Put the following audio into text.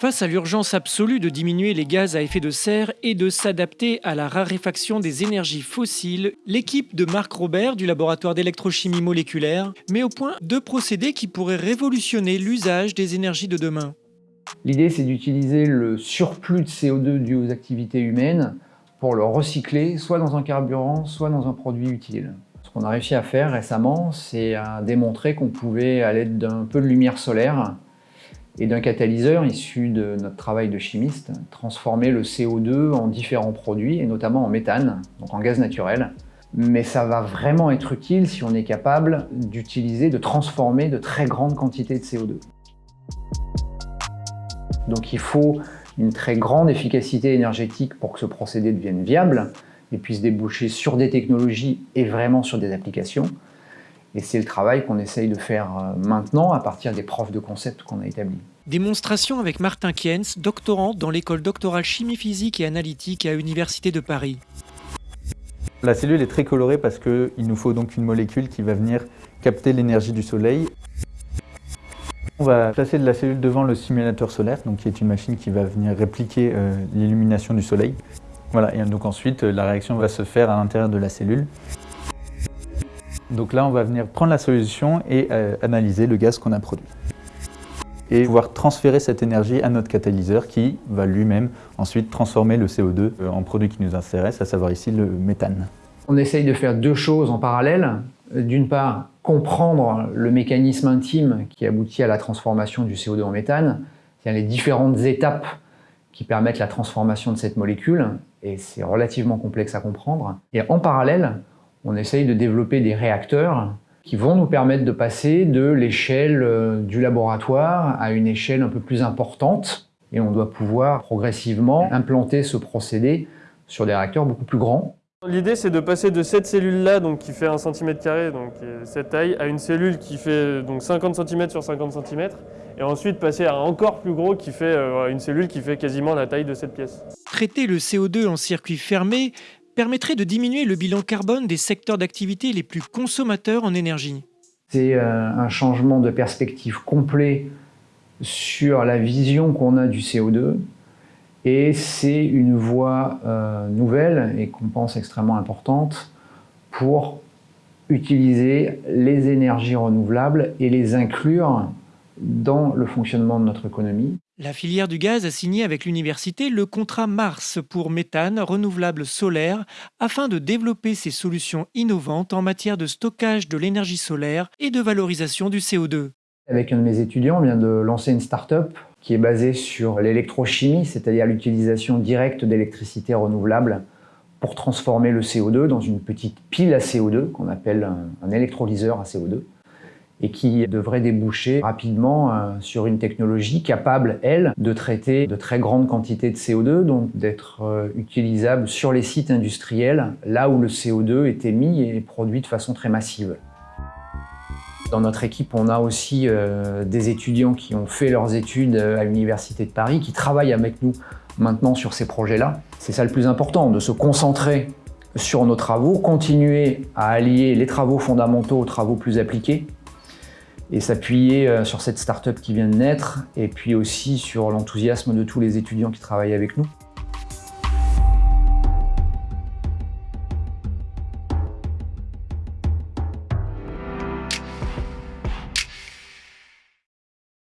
Face à l'urgence absolue de diminuer les gaz à effet de serre et de s'adapter à la raréfaction des énergies fossiles, l'équipe de Marc Robert du laboratoire d'électrochimie moléculaire met au point deux procédés qui pourraient révolutionner l'usage des énergies de demain. L'idée, c'est d'utiliser le surplus de CO2 dû aux activités humaines pour le recycler, soit dans un carburant, soit dans un produit utile. Ce qu'on a réussi à faire récemment, c'est à démontrer qu'on pouvait, à l'aide d'un peu de lumière solaire, et d'un catalyseur issu de notre travail de chimiste, transformer le CO2 en différents produits, et notamment en méthane, donc en gaz naturel. Mais ça va vraiment être utile si on est capable d'utiliser, de transformer de très grandes quantités de CO2. Donc il faut une très grande efficacité énergétique pour que ce procédé devienne viable et puisse déboucher sur des technologies et vraiment sur des applications. Et c'est le travail qu'on essaye de faire euh, maintenant à partir des profs de concept qu'on a établis. Démonstration avec Martin Kienz, doctorant dans l'école doctorale chimie physique et analytique à l'Université de Paris. La cellule est très colorée parce qu'il nous faut donc une molécule qui va venir capter l'énergie du soleil. On va placer de la cellule devant le simulateur solaire, donc qui est une machine qui va venir répliquer euh, l'illumination du soleil. Voilà, et donc ensuite la réaction va se faire à l'intérieur de la cellule. Donc là, on va venir prendre la solution et euh, analyser le gaz qu'on a produit. Et pouvoir transférer cette énergie à notre catalyseur qui va lui-même ensuite transformer le CO2 euh, en produit qui nous intéresse, à savoir ici le méthane. On essaye de faire deux choses en parallèle. D'une part, comprendre le mécanisme intime qui aboutit à la transformation du CO2 en méthane, c'est-à-dire les différentes étapes qui permettent la transformation de cette molécule, et c'est relativement complexe à comprendre. Et en parallèle, on essaye de développer des réacteurs qui vont nous permettre de passer de l'échelle euh, du laboratoire à une échelle un peu plus importante. Et on doit pouvoir progressivement implanter ce procédé sur des réacteurs beaucoup plus grands. L'idée, c'est de passer de cette cellule-là, donc qui fait 1 cm, donc cette taille, à une cellule qui fait donc 50 cm sur 50 cm, et ensuite passer à un encore plus gros qui fait euh, une cellule qui fait quasiment la taille de cette pièce. Traiter le CO2 en circuit fermé permettrait de diminuer le bilan carbone des secteurs d'activité les plus consommateurs en énergie. C'est euh, un changement de perspective complet sur la vision qu'on a du CO2 et c'est une voie euh, nouvelle et qu'on pense extrêmement importante pour utiliser les énergies renouvelables et les inclure dans le fonctionnement de notre économie. La filière du gaz a signé avec l'université le contrat Mars pour méthane renouvelable solaire afin de développer ces solutions innovantes en matière de stockage de l'énergie solaire et de valorisation du CO2. Avec un de mes étudiants, on vient de lancer une start-up qui est basée sur l'électrochimie, c'est-à-dire l'utilisation directe d'électricité renouvelable pour transformer le CO2 dans une petite pile à CO2 qu'on appelle un électrolyseur à CO2 et qui devrait déboucher rapidement euh, sur une technologie capable, elle, de traiter de très grandes quantités de CO2, donc d'être euh, utilisable sur les sites industriels, là où le CO2 est émis et produit de façon très massive. Dans notre équipe, on a aussi euh, des étudiants qui ont fait leurs études à l'Université de Paris, qui travaillent avec nous maintenant sur ces projets-là. C'est ça le plus important, de se concentrer sur nos travaux, continuer à allier les travaux fondamentaux aux travaux plus appliqués, et s'appuyer euh, sur cette start-up qui vient de naître et puis aussi sur l'enthousiasme de tous les étudiants qui travaillent avec nous.